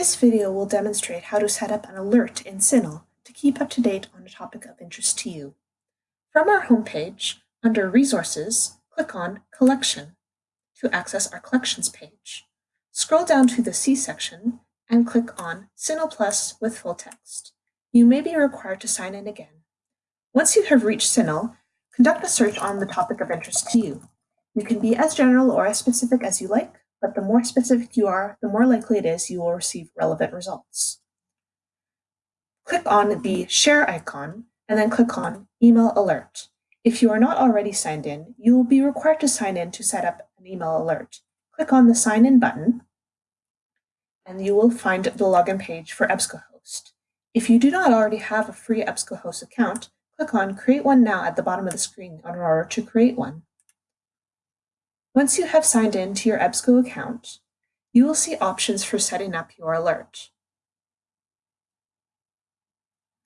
This video will demonstrate how to set up an alert in CINAHL to keep up to date on a topic of interest to you. From our homepage, under Resources, click on Collection to access our Collections page. Scroll down to the C section and click on CINAHL Plus with full text. You may be required to sign in again. Once you have reached CINAHL, conduct a search on the topic of interest to you. You can be as general or as specific as you like, but the more specific you are, the more likely it is you will receive relevant results. Click on the Share icon and then click on Email Alert. If you are not already signed in, you will be required to sign in to set up an email alert. Click on the Sign In button and you will find the login page for EBSCOhost. If you do not already have a free EBSCOhost account, click on Create One Now at the bottom of the screen in order to create one. Once you have signed in to your EBSCO account, you will see options for setting up your alert.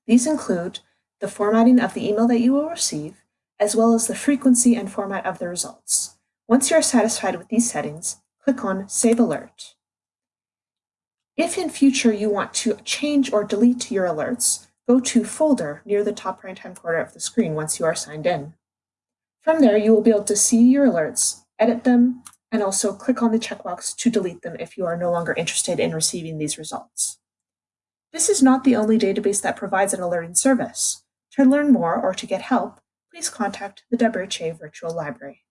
These include the formatting of the email that you will receive, as well as the frequency and format of the results. Once you are satisfied with these settings, click on Save Alert. If in future you want to change or delete your alerts, go to Folder near the top right-hand corner of the screen once you are signed in. From there, you will be able to see your alerts edit them, and also click on the checkbox to delete them if you are no longer interested in receiving these results. This is not the only database that provides an alerting service. To learn more or to get help, please contact the WHA Virtual Library.